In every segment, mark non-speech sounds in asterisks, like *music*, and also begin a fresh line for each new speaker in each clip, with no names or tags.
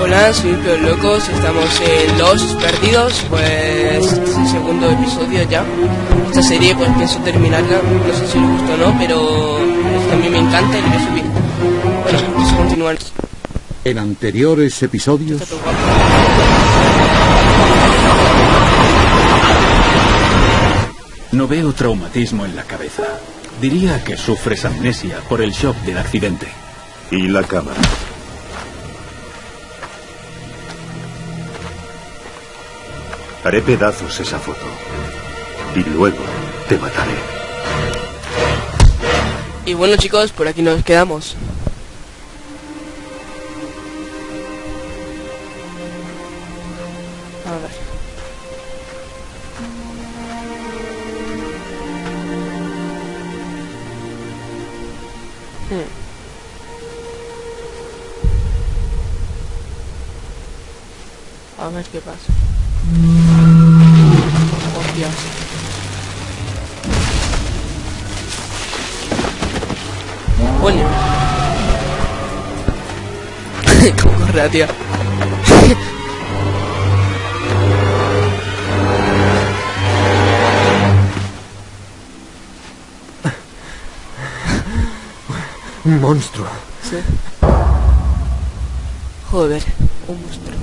Hola, soy Peor Locos, estamos en Los Perdidos, pues este es el segundo episodio ya. Esta serie pues pienso terminarla, no sé si os gusta o no, pero también me encanta y lo voy a subir. Bueno, vamos a continuar.
En anteriores episodios...
Está todo guapo.
No veo traumatismo en la cabeza. Diría que sufres amnesia por el shock del accidente.
Y la cámara. Haré pedazos esa foto. Y luego te mataré.
Y bueno chicos, por aquí nos quedamos. A ver qué pasa. Hostias. Coño. *laughs* ¿Cómo corre, tío?
Un monstruo.
Sí. Joder, un monstruo.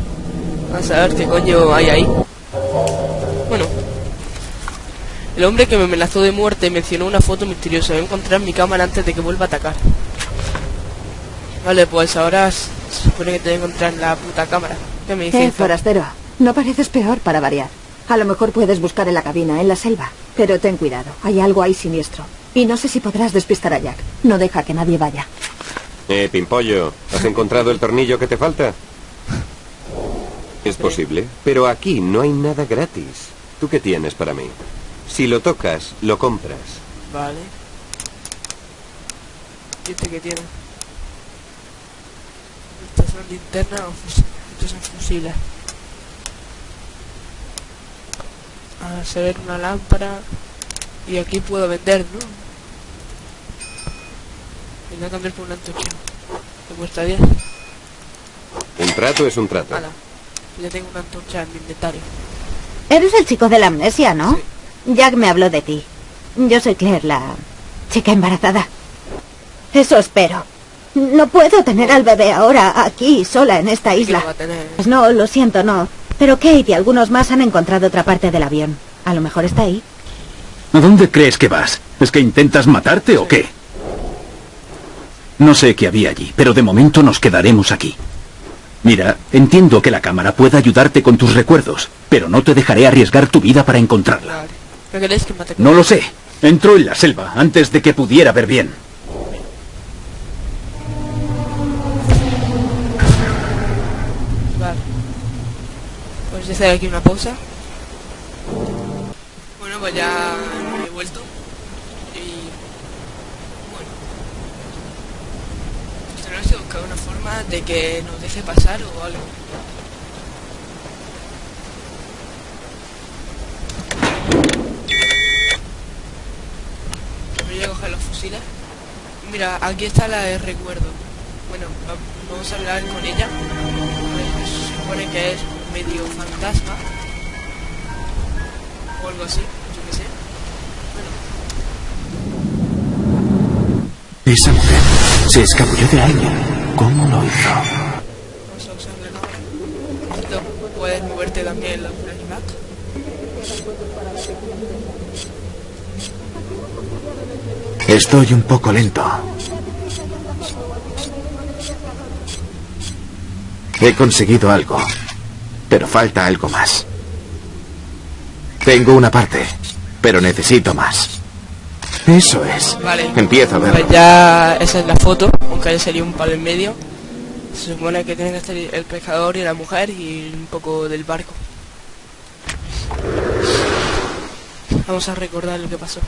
Vamos a ver qué coño hay ahí. Bueno. El hombre que me amenazó de muerte mencionó una foto misteriosa. Voy a encontrar mi cámara antes de que vuelva a atacar. Vale, pues ahora se supone que te voy a encontrar la puta cámara. ¿Qué me
Eh,
dices?
forastero, no pareces peor para variar. A lo mejor puedes buscar en la cabina, en la selva. Pero ten cuidado, hay algo ahí siniestro. Y no sé si podrás despistar a Jack. No deja que nadie vaya.
Eh, Pimpollo, ¿has encontrado el tornillo que te falta? Es posible, pero aquí no hay nada gratis. ¿Tú qué tienes para mí? Si lo tocas, lo compras.
Vale. ¿Y este qué tiene? Estas son linternas o fusiles. Estos son fusiles. A se ver una lámpara. Y aquí puedo vender, ¿no? Me voy a cambiar por una antorcha. Me cuesta 10.
Un trato es un trato.
Hala. Ya tengo una antorcha en mi inventario.
Eres el chico de la amnesia, ¿no? Jack me habló de ti. Yo soy Claire, la chica embarazada. Eso espero. No puedo tener al bebé ahora, aquí, sola, en esta
¿Qué lo
isla.
tener?
Pues no, lo siento, no. Pero Kate y algunos más han encontrado otra parte del avión. A lo mejor está ahí.
¿A dónde crees que vas? ¿Es que intentas matarte o qué? No sé qué había allí, pero de momento nos quedaremos aquí. Mira, entiendo que la cámara pueda ayudarte con tus recuerdos, pero no te dejaré arriesgar tu vida para encontrarla.
Vale. ¿Me queréis que mate con
No lo sé. Entró en la selva antes de que pudiera ver bien.
Vale. Pues ya hacer aquí una pausa. Bueno, pues ya Y. Bueno. Tenemos que buscar una forma de que nos deje pasar o algo. Voy a coger los fusiles. Mira, aquí está la de recuerdo. Bueno, va- vamos a hablar con ella. Se supone que es medio fantasma. O algo así, yo qué sé.
Esa mujer se escabulló de alguien. ¿Cómo lo hizo?
Puedes moverte también la flashback.
Estoy un poco lento. He conseguido algo, pero falta algo más. Tengo una parte, pero necesito más. Eso es.
Vale.
Empiezo a
Pues
verlo.
ya esa es la foto, aunque haya salido un palo en medio. Se supone que tiene que estar el pescador y la mujer y un poco del barco. Vamos a recordar lo que pasó.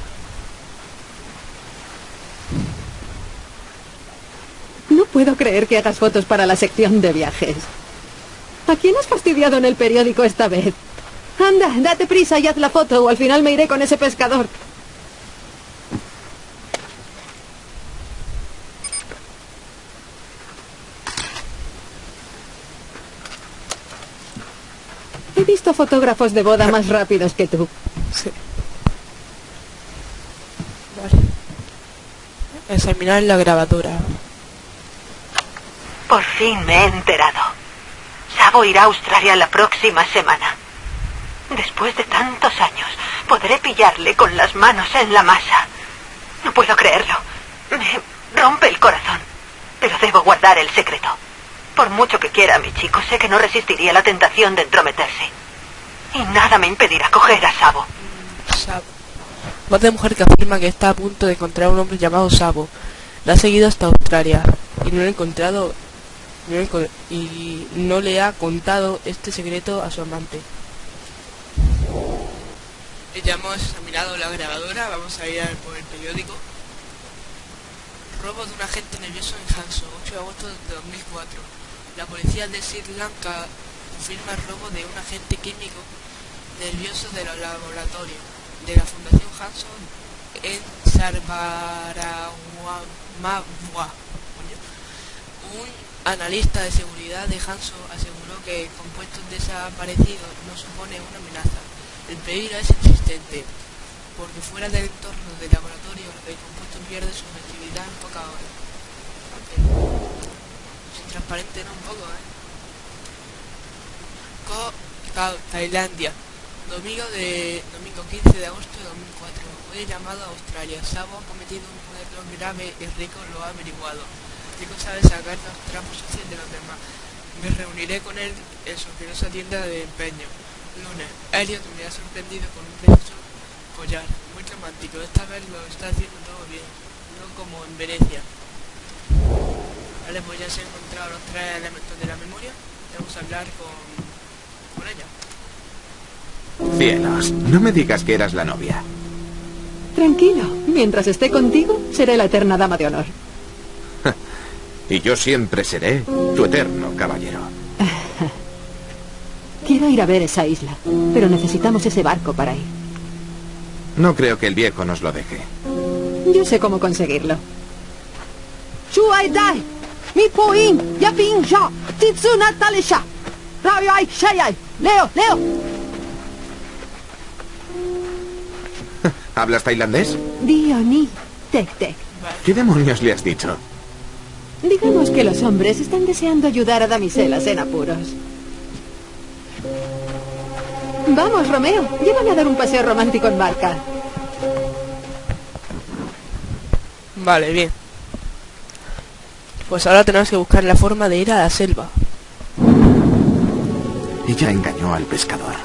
No puedo creer que hagas fotos para la sección de viajes. ¿A quién has fastidiado en el periódico esta vez? Anda, date prisa y haz la foto o al final me iré con ese pescador.
Visto fotógrafos de boda más rápidos que tú.
Sí. Vale. Examinar la grabadora.
Por fin me he enterado. Sabo irá a Australia la próxima semana. Después de tantos años, podré pillarle con las manos en la masa. No puedo creerlo. Me rompe el corazón. Pero debo guardar el secreto. Por mucho que quiera a mi chico, sé que no resistiría la tentación de entrometerse. Y nada me impedirá coger a Sabo.
Sabo. Voz de mujer que afirma que está a punto de encontrar a un hombre llamado Sabo. La ha seguido hasta Australia y no lo ha encontrado y no le ha contado este secreto a su amante. Ya hemos examinado la grabadora, vamos a ir por el periódico. Robo de un agente nervioso en Hanso, 8 de agosto de 2004. La policía de Sri Lanka confirma el robo de un agente químico nervioso del laboratorio de la Fundación Hanson en Sarbaragua. Un analista de seguridad de Hanso aseguró que compuestos desaparecidos no supone una amenaza. El peligro es existente, porque fuera del entorno del laboratorio el compuesto pierde su efectividad en pocas horas. Es transparente, ¿no? Un poco, ¿eh? Tailandia. Domingo de domingo 15 de agosto de 2004. Fue llamado a Australia. Sabo ha cometido un error grave y Rico lo ha averiguado. Rico sabe sacar los trapos sucios de los demás. Me reuniré con él en su curiosa tienda de empeño. Lunes. Elliot me ha sorprendido con un precioso collar. Muy romántico. Esta vez lo está haciendo todo bien. No como en Venecia. Vale, pues ya se han encontrado los tres elementos de la memoria. Vamos a hablar con, ella.
Cielos, no me digas que eras la novia.
Tranquilo, mientras esté contigo, seré la eterna dama de honor. *laughs*
Y yo siempre seré tu eterno caballero. *laughs*
Quiero ir a ver esa isla, pero necesitamos ese barco para ir.
No creo que el viejo nos lo deje.
Yo sé cómo conseguirlo.
Mi leo, leo. *laughs*
¿Hablas tailandés?
Dioni, tec tec.
¿Qué demonios le has dicho?
Digamos que los hombres están deseando ayudar a damiselas en apuros. Vamos, Romeo, llévame a dar un paseo romántico en barca.
Vale, bien. Pues ahora tenemos que buscar la forma de ir a la selva.
Ella engañó al pescador.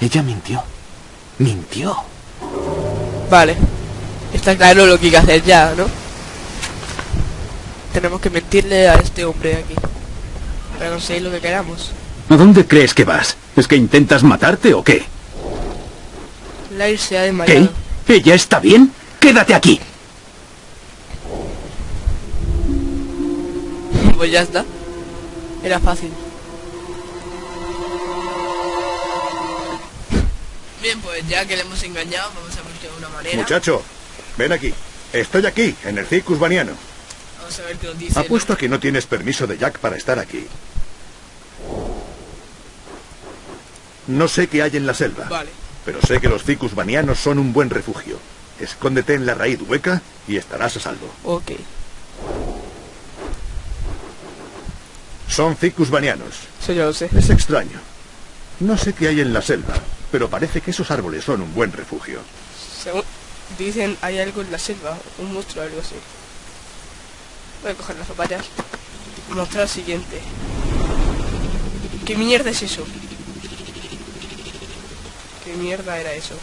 Ella mintió. Mintió.
Vale. Está claro lo que hay que hacer ya, ¿no? Tenemos que mentirle a este hombre de aquí. Para conseguir lo que queramos.
¿A dónde crees que vas? ¿Es que intentas matarte o qué?
Lair se ha
¿Qué?
desmayado.
¿Ella está bien? Quédate aquí.
Pues ya está. Era fácil. Bien, pues ya que le hemos engañado, vamos a buscar una manera.
Muchacho, ven aquí. Estoy aquí, en el Circus Baniano.
Vamos a ver qué nos dice.
Apuesto a que no tienes permiso de Jack para estar aquí. No sé qué hay en la selva,
Vale.
pero sé que los Ficus Banianos son un buen refugio. Escóndete en la raíz hueca y estarás a salvo.
Ok.
Son Ficus Banianos.
Eso ya lo sé.
Es extraño. No sé qué hay en la selva, pero parece que esos árboles son un buen refugio.
Según dicen, hay algo en la selva, un monstruo o algo así. Voy a coger las zapatas y mostrar lo siguiente. ¿Qué mierda es eso? ¿Qué mierda era eso?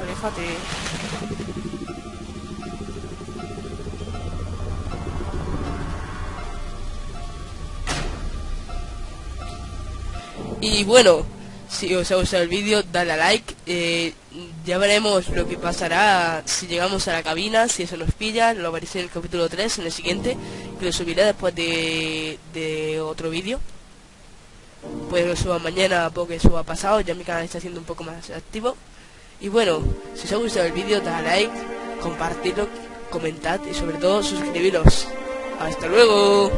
Aléjate. Y bueno, si os ha gustado el vídeo, dale a like. Eh, ya veremos lo que pasará si llegamos a la cabina, si eso nos pilla. Lo veréis en el capítulo 3, en el siguiente, que lo subiré después de, de otro vídeo. Pues lo suba mañana porque suba pasado, ya mi canal está siendo un poco más activo. Y bueno, si os ha gustado el vídeo, dale a like, compartidlo, comentad y sobre todo suscribiros. ¡Hasta luego!